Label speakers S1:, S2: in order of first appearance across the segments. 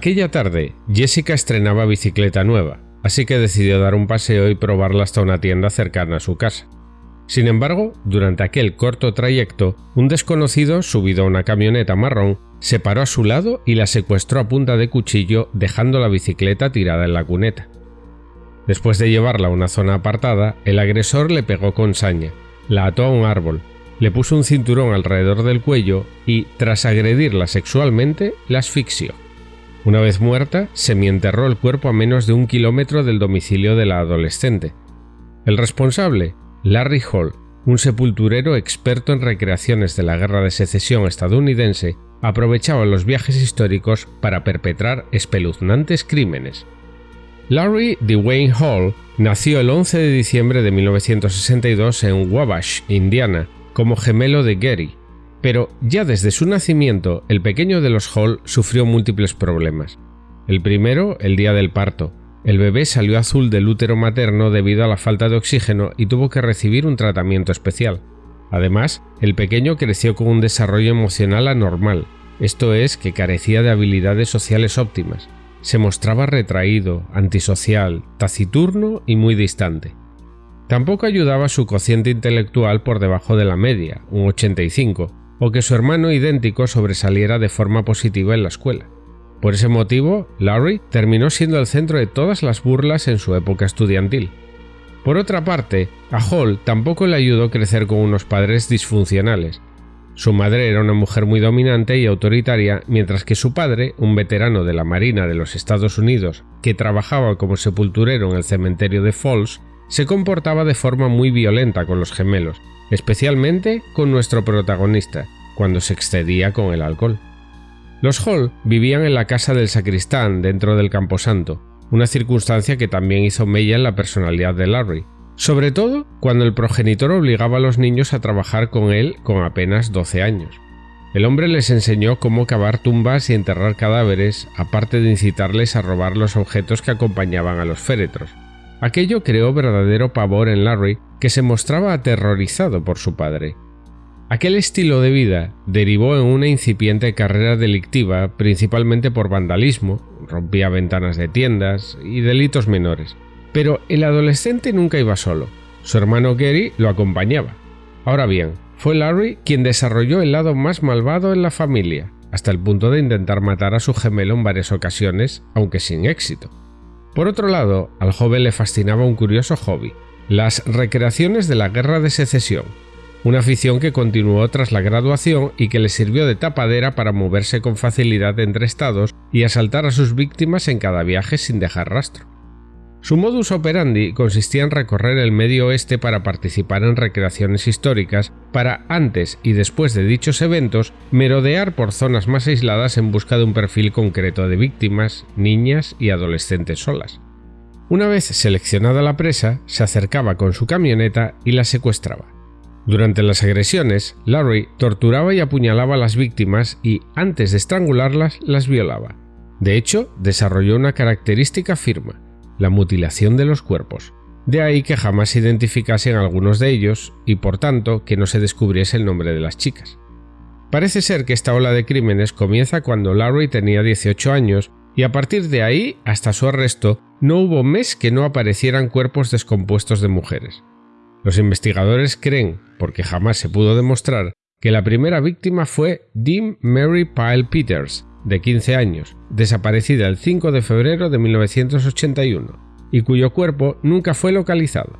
S1: Aquella tarde, Jessica estrenaba bicicleta nueva, así que decidió dar un paseo y probarla hasta una tienda cercana a su casa. Sin embargo, durante aquel corto trayecto, un desconocido, subido a una camioneta marrón, se paró a su lado y la secuestró a punta de cuchillo dejando la bicicleta tirada en la cuneta. Después de llevarla a una zona apartada, el agresor le pegó con saña, la ató a un árbol, le puso un cinturón alrededor del cuello y, tras agredirla sexualmente, la asfixió. Una vez muerta, semienterró el cuerpo a menos de un kilómetro del domicilio de la adolescente. El responsable, Larry Hall, un sepulturero experto en recreaciones de la Guerra de Secesión estadounidense, aprovechaba los viajes históricos para perpetrar espeluznantes crímenes. Larry Dwayne Hall nació el 11 de diciembre de 1962 en Wabash, Indiana, como gemelo de Gary, pero ya desde su nacimiento, el pequeño de los Hall sufrió múltiples problemas. El primero, el día del parto. El bebé salió azul del útero materno debido a la falta de oxígeno y tuvo que recibir un tratamiento especial. Además, el pequeño creció con un desarrollo emocional anormal, esto es, que carecía de habilidades sociales óptimas. Se mostraba retraído, antisocial, taciturno y muy distante. Tampoco ayudaba su cociente intelectual por debajo de la media, un 85, o que su hermano idéntico sobresaliera de forma positiva en la escuela. Por ese motivo, Larry terminó siendo el centro de todas las burlas en su época estudiantil. Por otra parte, a Hall tampoco le ayudó crecer con unos padres disfuncionales. Su madre era una mujer muy dominante y autoritaria, mientras que su padre, un veterano de la Marina de los Estados Unidos que trabajaba como sepulturero en el cementerio de Falls, se comportaba de forma muy violenta con los gemelos, especialmente con nuestro protagonista, cuando se excedía con el alcohol. Los Hall vivían en la casa del sacristán dentro del camposanto, una circunstancia que también hizo mella en la personalidad de Larry, sobre todo cuando el progenitor obligaba a los niños a trabajar con él con apenas 12 años. El hombre les enseñó cómo cavar tumbas y enterrar cadáveres, aparte de incitarles a robar los objetos que acompañaban a los féretros. Aquello creó verdadero pavor en Larry, que se mostraba aterrorizado por su padre. Aquel estilo de vida derivó en una incipiente carrera delictiva, principalmente por vandalismo, rompía ventanas de tiendas y delitos menores. Pero el adolescente nunca iba solo, su hermano Gary lo acompañaba. Ahora bien, fue Larry quien desarrolló el lado más malvado en la familia, hasta el punto de intentar matar a su gemelo en varias ocasiones, aunque sin éxito. Por otro lado, al joven le fascinaba un curioso hobby, las recreaciones de la Guerra de Secesión, una afición que continuó tras la graduación y que le sirvió de tapadera para moverse con facilidad entre estados y asaltar a sus víctimas en cada viaje sin dejar rastro. Su modus operandi consistía en recorrer el medio oeste para participar en recreaciones históricas, para antes y después de dichos eventos merodear por zonas más aisladas en busca de un perfil concreto de víctimas, niñas y adolescentes solas. Una vez seleccionada la presa, se acercaba con su camioneta y la secuestraba. Durante las agresiones, Larry torturaba y apuñalaba a las víctimas y, antes de estrangularlas, las violaba. De hecho, desarrolló una característica firma, la mutilación de los cuerpos. De ahí que jamás se identificasen algunos de ellos y por tanto que no se descubriese el nombre de las chicas. Parece ser que esta ola de crímenes comienza cuando Larry tenía 18 años y a partir de ahí hasta su arresto no hubo mes que no aparecieran cuerpos descompuestos de mujeres. Los investigadores creen, porque jamás se pudo demostrar, que la primera víctima fue Dean Mary Pyle Peters, de 15 años, desaparecida el 5 de febrero de 1981, y cuyo cuerpo nunca fue localizado.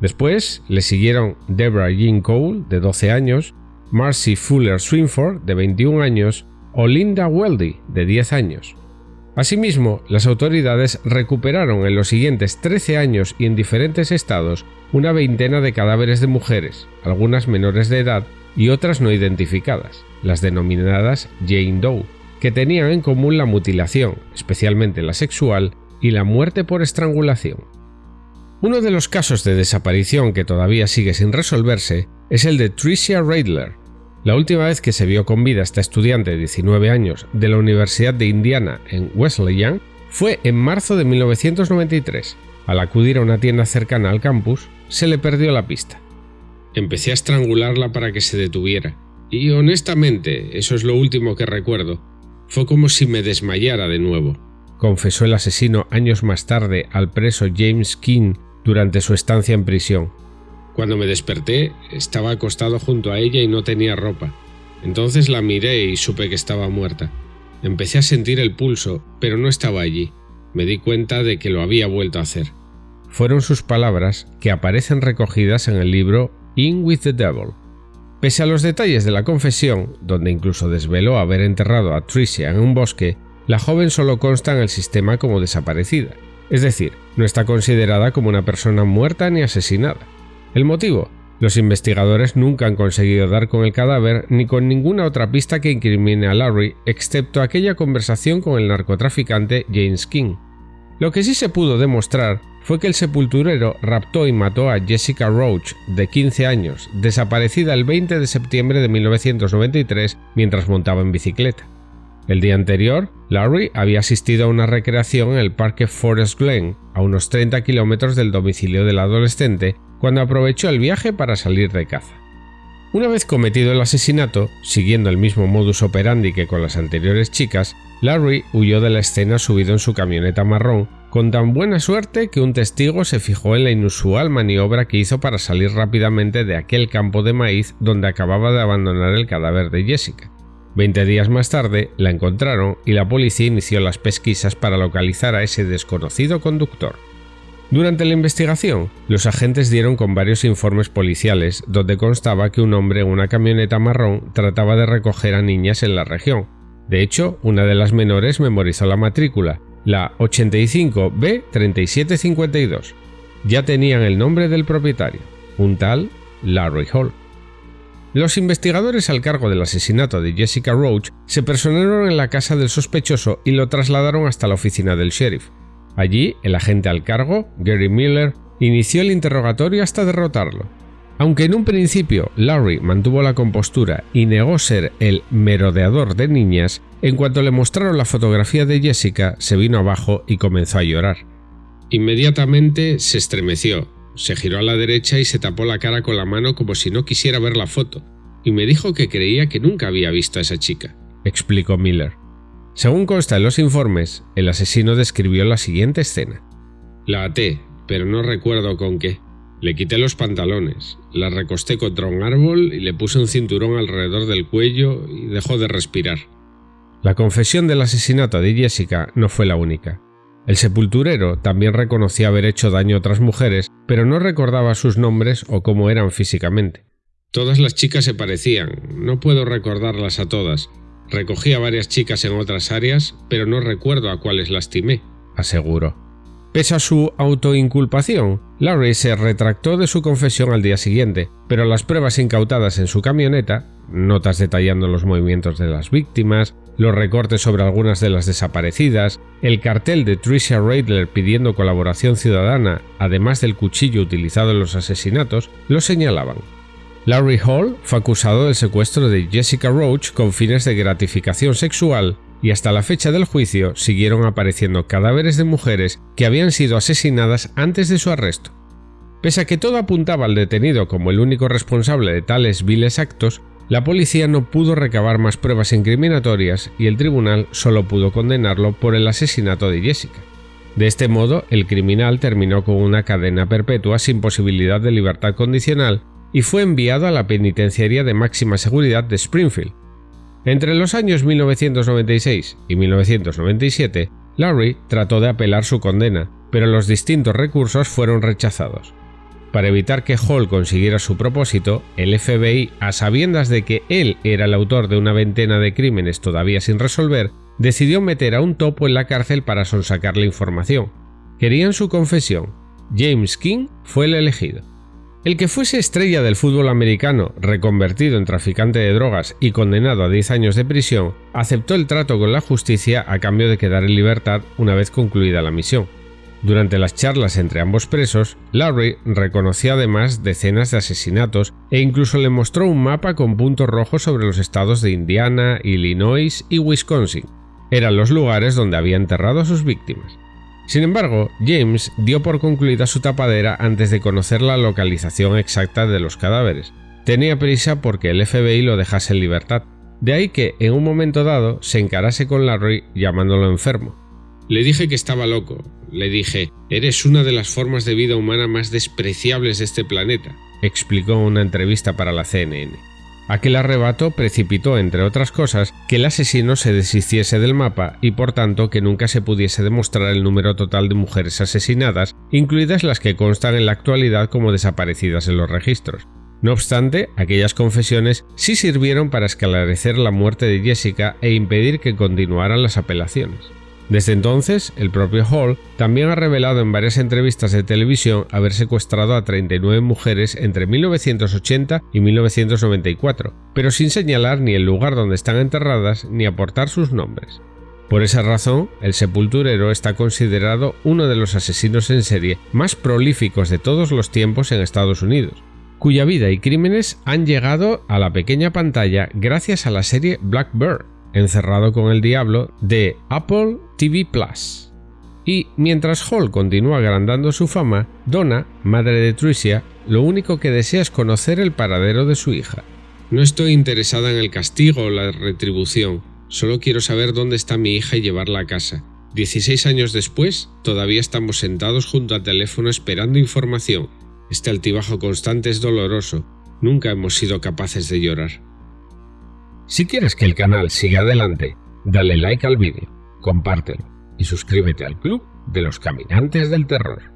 S1: Después le siguieron Deborah Jean Cole, de 12 años, Marcy Fuller Swinford, de 21 años, o Linda Weldy, de 10 años. Asimismo, las autoridades recuperaron en los siguientes 13 años y en diferentes estados una veintena de cadáveres de mujeres, algunas menores de edad y otras no identificadas, las denominadas Jane Doe, que tenían en común la mutilación, especialmente la sexual, y la muerte por estrangulación. Uno de los casos de desaparición que todavía sigue sin resolverse es el de Tricia Radler. La última vez que se vio con vida esta estudiante de 19 años de la Universidad de Indiana en Wesleyan fue en marzo de 1993. Al acudir a una tienda cercana al campus, se le perdió la pista. Empecé a estrangularla para que se detuviera, y honestamente eso es lo último que recuerdo, Fue como si me desmayara de nuevo, confesó el asesino años más tarde al preso James King durante su estancia en prisión. Cuando me desperté, estaba acostado junto a ella y no tenía ropa. Entonces la miré y supe que estaba muerta. Empecé a sentir el pulso, pero no estaba allí. Me di cuenta de que lo había vuelto a hacer. Fueron sus palabras que aparecen recogidas en el libro In with the Devil. Pese a los detalles de la confesión, donde incluso desveló haber enterrado a Tricia en un bosque, la joven solo consta en el sistema como desaparecida, es decir, no está considerada como una persona muerta ni asesinada. ¿El motivo? Los investigadores nunca han conseguido dar con el cadáver ni con ninguna otra pista que incrimine a Larry, excepto aquella conversación con el narcotraficante James King. Lo que sí se pudo demostrar fue que el sepulturero raptó y mató a Jessica Roach, de 15 años, desaparecida el 20 de septiembre de 1993 mientras montaba en bicicleta. El día anterior, Larry había asistido a una recreación en el parque Forest Glen, a unos 30 kilómetros del domicilio del adolescente, cuando aprovechó el viaje para salir de caza. Una vez cometido el asesinato, siguiendo el mismo modus operandi que con las anteriores chicas, Larry huyó de la escena subido en su camioneta marrón, con tan buena suerte que un testigo se fijó en la inusual maniobra que hizo para salir rápidamente de aquel campo de maíz donde acababa de abandonar el cadáver de Jessica. Veinte días más tarde la encontraron y la policía inició las pesquisas para localizar a ese desconocido conductor. Durante la investigación, los agentes dieron con varios informes policiales donde constaba que un hombre en una camioneta marrón trataba de recoger a niñas en la región. De hecho, una de las menores memorizó la matrícula, la 85B3752. Ya tenían el nombre del propietario, un tal Larry Hall. Los investigadores al cargo del asesinato de Jessica Roach se personaron en la casa del sospechoso y lo trasladaron hasta la oficina del sheriff. Allí, el agente al cargo, Gary Miller, inició el interrogatorio hasta derrotarlo. Aunque en un principio Larry mantuvo la compostura y negó ser el merodeador de niñas, en cuanto le mostraron la fotografía de Jessica, se vino abajo y comenzó a llorar. Inmediatamente se estremeció, se giró a la derecha y se tapó la cara con la mano como si no quisiera ver la foto, y me dijo que creía que nunca había visto a esa chica, explicó Miller. Según consta en los informes, el asesino describió la siguiente escena. La até, pero no recuerdo con qué. Le quité los pantalones, la recosté contra un árbol y le puse un cinturón alrededor del cuello y dejó de respirar. La confesión del asesinato de Jessica no fue la única. El sepulturero también reconocía haber hecho daño a otras mujeres, pero no recordaba sus nombres o cómo eran físicamente. Todas las chicas se parecían, no puedo recordarlas a todas. Recogí a varias chicas en otras áreas, pero no recuerdo a cuáles lastimé, aseguró. Pese a su autoinculpación, Larry se retractó de su confesión al día siguiente, pero las pruebas incautadas en su camioneta, notas detallando los movimientos de las víctimas, los recortes sobre algunas de las desaparecidas, el cartel de Tricia Radler pidiendo colaboración ciudadana, además del cuchillo utilizado en los asesinatos, lo señalaban. Larry Hall fue acusado del secuestro de Jessica Roach con fines de gratificación sexual y hasta la fecha del juicio siguieron apareciendo cadáveres de mujeres que habían sido asesinadas antes de su arresto. Pese a que todo apuntaba al detenido como el único responsable de tales viles actos, la policía no pudo recabar más pruebas incriminatorias y el tribunal solo pudo condenarlo por el asesinato de Jessica. De este modo, el criminal terminó con una cadena perpetua sin posibilidad de libertad condicional y fue enviado a la penitenciaría de máxima seguridad de Springfield, entre los años 1996 y 1997, Larry trató de apelar su condena, pero los distintos recursos fueron rechazados. Para evitar que Hall consiguiera su propósito, el FBI, a sabiendas de que él era el autor de una veintena de crímenes todavía sin resolver, decidió meter a un topo en la cárcel para sonsacar la información. Querían su confesión. James King fue el elegido. El que fuese estrella del fútbol americano, reconvertido en traficante de drogas y condenado a 10 años de prisión, aceptó el trato con la justicia a cambio de quedar en libertad una vez concluida la misión. Durante las charlas entre ambos presos, Larry reconoció además decenas de asesinatos e incluso le mostró un mapa con puntos rojos sobre los estados de Indiana, Illinois y Wisconsin. Eran los lugares donde había enterrado a sus víctimas. Sin embargo, James dio por concluida su tapadera antes de conocer la localización exacta de los cadáveres. Tenía prisa porque el FBI lo dejase en libertad. De ahí que, en un momento dado, se encarase con Larry llamándolo enfermo.
S2: Le dije que estaba loco. Le dije, eres una de las formas de vida humana más despreciables de este planeta,
S1: explicó en una entrevista para la CNN. Aquel arrebato precipitó, entre otras cosas, que el asesino se deshiciese del mapa y por tanto que nunca se pudiese demostrar el número total de mujeres asesinadas, incluidas las que constan en la actualidad como desaparecidas en los registros. No obstante, aquellas confesiones sí sirvieron para esclarecer la muerte de Jessica e impedir que continuaran las apelaciones. Desde entonces, el propio Hall también ha revelado en varias entrevistas de televisión haber secuestrado a 39 mujeres entre 1980 y 1994, pero sin señalar ni el lugar donde están enterradas ni aportar sus nombres. Por esa razón, el sepulturero está considerado uno de los asesinos en serie más prolíficos de todos los tiempos en Estados Unidos, cuya vida y crímenes han llegado a la pequeña pantalla gracias a la serie Blackbird, encerrado con el diablo de Apple TV Plus. Y mientras Hall continúa agrandando su fama, Donna, madre de Tricia, lo único que desea es conocer el paradero de su hija.
S2: No estoy interesada en el castigo o la retribución, solo quiero saber dónde está mi hija y llevarla a casa. 16 años después, todavía estamos sentados junto al teléfono esperando información. Este altibajo constante es doloroso, nunca hemos sido capaces de llorar.
S1: Si quieres que el canal siga adelante, dale like al vídeo, compártelo y suscríbete al club de los caminantes del terror.